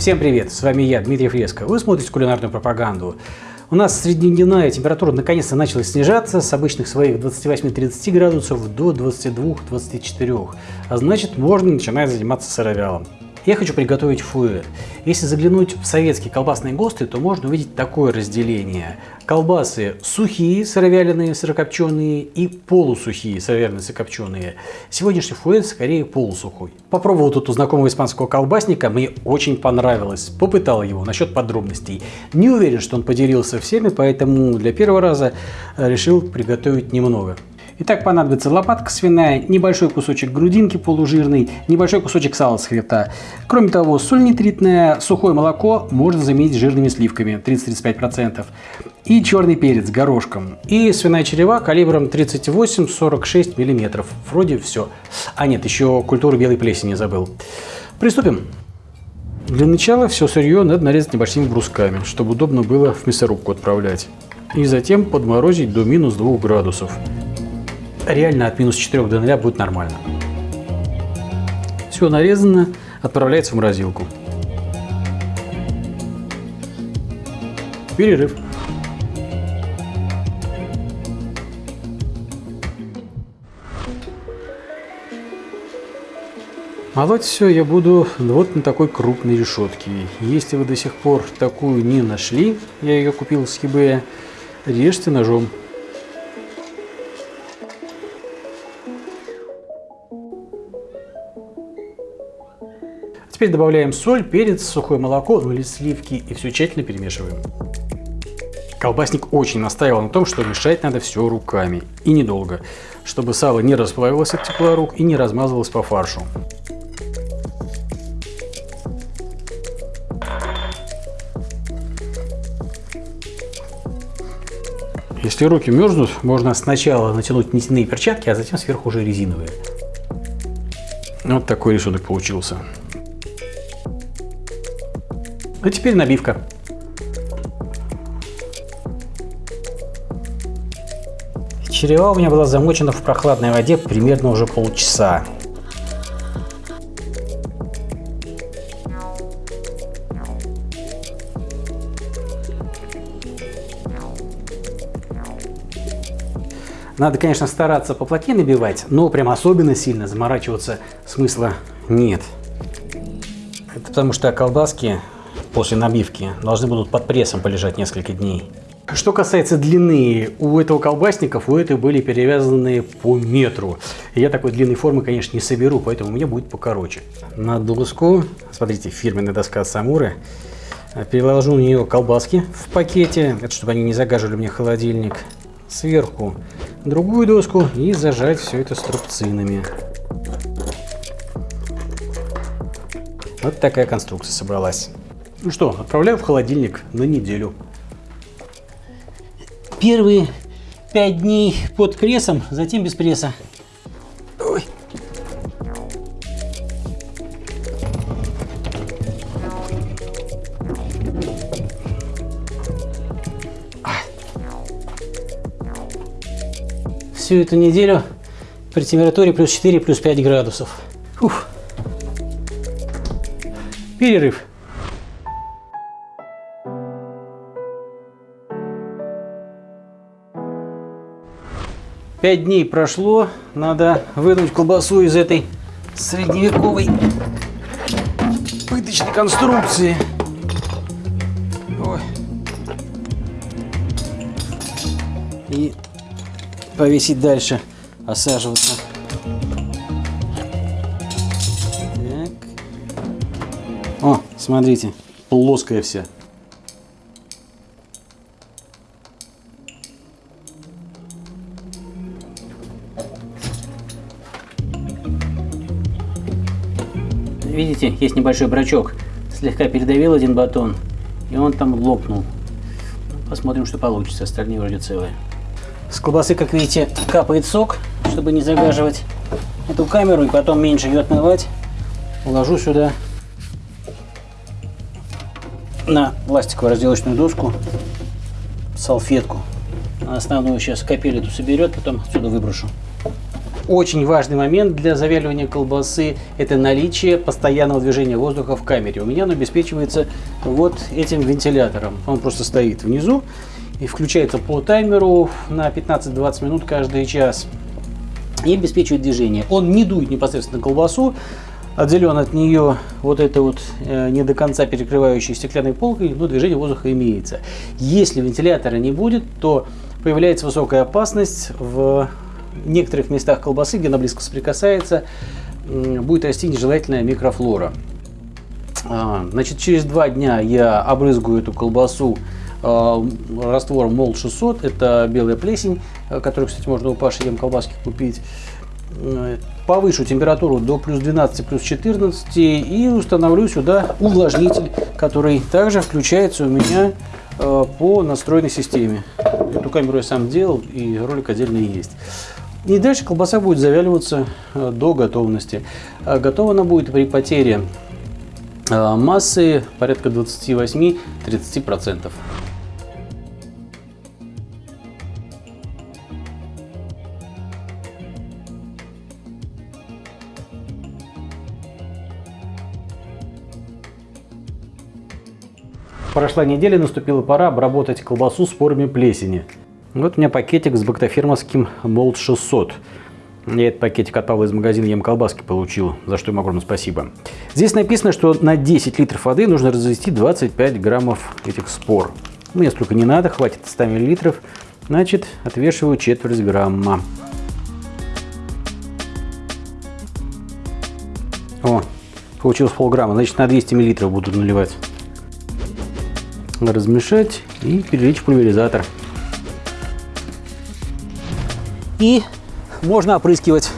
Всем привет, с вами я, Дмитрий Фреско. Вы смотрите кулинарную пропаганду. У нас среднедневная температура наконец-то начала снижаться с обычных своих 28-30 градусов до 22-24, а значит можно начинать заниматься сыровялом. Я хочу приготовить фуэ. Если заглянуть в советские колбасные ГОСТы, то можно увидеть такое разделение. Колбасы сухие, сыровяленые, сырокопченые и полусухие, сыровяленые, сырокопченые. Сегодняшний фуэ скорее полусухой. Попробовал тут у знакомого испанского колбасника, мне очень понравилось. Попытал его насчет подробностей. Не уверен, что он поделился всеми, поэтому для первого раза решил приготовить немного. Итак, понадобится лопатка свиная, небольшой кусочек грудинки полужирный, небольшой кусочек сала с хребта. Кроме того, соль нитритная, сухое молоко можно заменить жирными сливками 30-35%. И черный перец горошком. И свиная черева калибром 38-46 мм. Вроде все. А нет, еще культуру белой плесени забыл. Приступим. Для начала все сырье надо нарезать небольшими брусками, чтобы удобно было в мясорубку отправлять. И затем подморозить до минус 2 градусов реально от минус 4 до 0 будет нормально. Все нарезано, отправляется в морозилку. Перерыв. Молоть все я буду вот на такой крупной решетке. Если вы до сих пор такую не нашли, я ее купил с eBay, режьте ножом. Теперь добавляем соль, перец, сухое молоко, ну или сливки и все тщательно перемешиваем. Колбасник очень настаивал на том, что мешать надо все руками и недолго, чтобы сало не расплавилось от тепла рук и не размазывалось по фаршу. Если руки мерзнут, можно сначала натянуть нитяные перчатки, а затем сверху уже резиновые. Вот такой рисунок получился. А теперь набивка. Черева у меня была замочена в прохладной воде примерно уже полчаса. Надо, конечно, стараться поплотнее набивать, но прям особенно сильно заморачиваться смысла нет. Это потому что колбаски после набивки должны будут под прессом полежать несколько дней. Что касается длины, у этого колбасников у этой были перевязаны по метру. Я такой длинной формы, конечно, не соберу, поэтому у меня будет покороче. На доску, смотрите, фирменная доска Самуры, переложу на нее колбаски в пакете, это чтобы они не загаживали мне холодильник. Сверху другую доску и зажать все это струбцинами. Вот такая конструкция собралась. Ну что, отправляю в холодильник на неделю. Первые пять дней под прессом, затем без пресса. Ой. Всю эту неделю при температуре плюс 4, плюс 5 градусов. Ух. Перерыв. Пять дней прошло, надо вынуть колбасу из этой средневековой пыточной конструкции. Ой. И повесить дальше, осаживаться. Так. О, смотрите, плоская вся. Видите, есть небольшой брачок. Слегка передавил один батон, и он там лопнул. Посмотрим, что получится. Остальные вроде целые. С колбасы, как видите, капает сок, чтобы не загаживать эту камеру и потом меньше ее отмывать. Уложу сюда на пластиковую разделочную доску салфетку. Основную сейчас капель эту соберет, потом отсюда выброшу. Очень важный момент для завяливания колбасы – это наличие постоянного движения воздуха в камере. У меня оно обеспечивается вот этим вентилятором. Он просто стоит внизу и включается по таймеру на 15-20 минут каждый час и обеспечивает движение. Он не дует непосредственно колбасу, отделен от нее вот этой вот э, не до конца перекрывающей стеклянной полкой, но движение воздуха имеется. Если вентилятора не будет, то появляется высокая опасность в некоторых местах колбасы, где она близко соприкасается, будет расти нежелательная микрофлора. А, значит, через два дня я обрызгаю эту колбасу а, раствором МОЛ 600, это белая плесень, э, которую, кстати, можно у Паши Ем колбаски купить. Э, повышу температуру до плюс 12, плюс 14 и установлю сюда увлажнитель, который также включается у меня э, по настроенной системе. Эту камеру я сам делал и ролик отдельно есть. И дальше колбаса будет завяливаться до готовности. А готова она будет при потере массы порядка 28-30%. Прошла неделя, наступила пора обработать колбасу спорами плесени. Вот у меня пакетик с бактофермовским Молд 600. Я этот пакетик от Павла из магазина Ем колбаски получил, за что ему огромное спасибо. Здесь написано, что на 10 литров воды нужно развести 25 граммов этих спор. Мне столько не надо, хватит 100 миллилитров. Значит, отвешиваю четверть грамма. О, получилось полграмма. Значит, на 200 миллилитров буду наливать размешать и перелить в пульверизатор. И можно опрыскивать.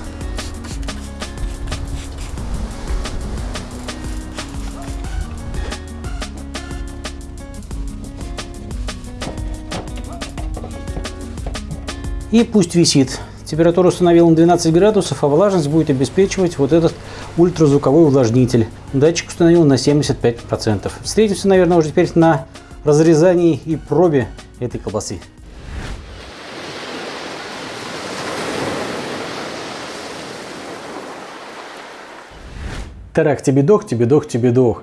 И пусть висит. Температуру установил на 12 градусов, а влажность будет обеспечивать вот этот ультразвуковой увлажнитель. Датчик установил на 75%. Встретимся, наверное, уже теперь на разрезании и пробе этой колбасы. Так, тебе дох, тебе дох, тебе дох.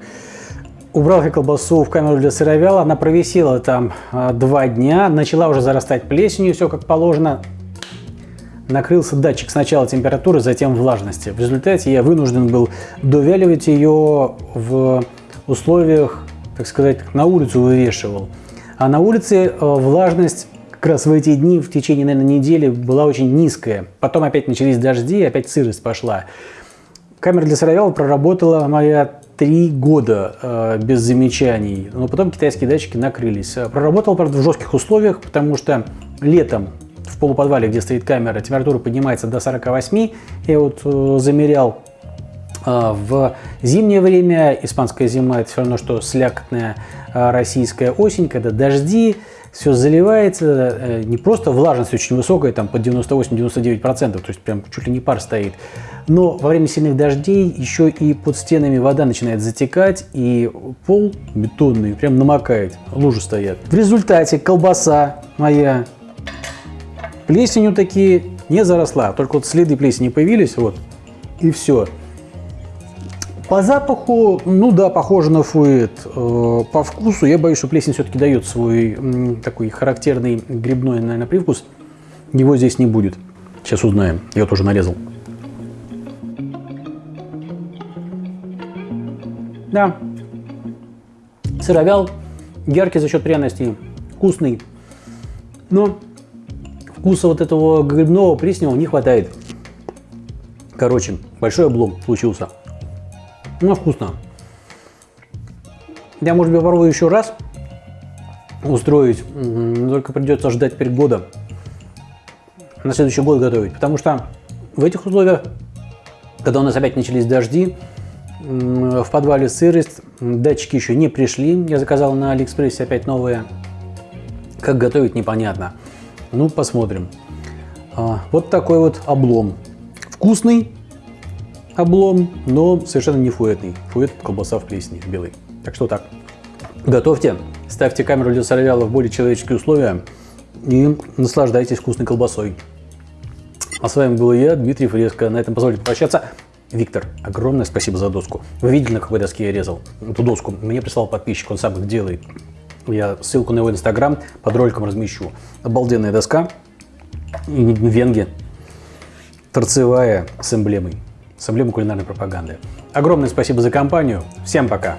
Убрал я колбасу в камеру для сыровяла, она провисела там а, два дня, начала уже зарастать плесенью, все как положено. Накрылся датчик сначала температуры, затем влажности. В результате я вынужден был довяливать ее в условиях так сказать, на улицу вывешивал. А на улице э, влажность как раз в эти дни, в течение, наверное, недели была очень низкая. Потом опять начались дожди, опять сырость пошла. Камера для сыровяла проработала моя три года э, без замечаний, но потом китайские датчики накрылись. Проработал, правда, в жестких условиях, потому что летом в полуподвале, где стоит камера, температура поднимается до 48. Я вот э, замерял а, в зимнее время, испанская зима это все равно, что слякотная а, российская осень, когда дожди, все заливается, э, не просто влажность очень высокая, там под 98-99%, то есть прям чуть ли не пар стоит, но во время сильных дождей еще и под стенами вода начинает затекать, и пол бетонный прям намокает, лужи стоят. В результате колбаса моя плесенью такие не заросла, только вот следы плесени появились, вот, и все. По запаху, ну да, похоже на фуэт. Э, по вкусу, я боюсь, что плесень все-таки дает свой такой характерный грибной, наверное, привкус. Его здесь не будет. Сейчас узнаем. Я тоже нарезал. Да. Сыровял, яркий за счет пряностей, вкусный. Но вкуса вот этого грибного плесневого не хватает. Короче, большой облом получился. Ну, вкусно. Я, может быть, попробую еще раз устроить, только придется ждать теперь года на следующий год готовить, потому что в этих условиях, когда у нас опять начались дожди, в подвале сырость, датчики еще не пришли, я заказал на Алиэкспрессе опять новые, как готовить непонятно. Ну, посмотрим. А, вот такой вот облом. Вкусный, облом, но совершенно не фуэтный. Фуэт – колбаса в плесени, белый. Так что так. Готовьте, ставьте камеру для сыровяла в более человеческие условия и наслаждайтесь вкусной колбасой. А с вами был я, Дмитрий Фреско. На этом позвольте попрощаться. Виктор, огромное спасибо за доску. Вы видели, на какой доске я резал? Эту доску мне прислал подписчик, он сам их делает. Я ссылку на его инстаграм под роликом размещу. Обалденная доска. Венги. Торцевая с эмблемой. С эмблемой кулинарной пропаганды. Огромное спасибо за компанию. Всем пока.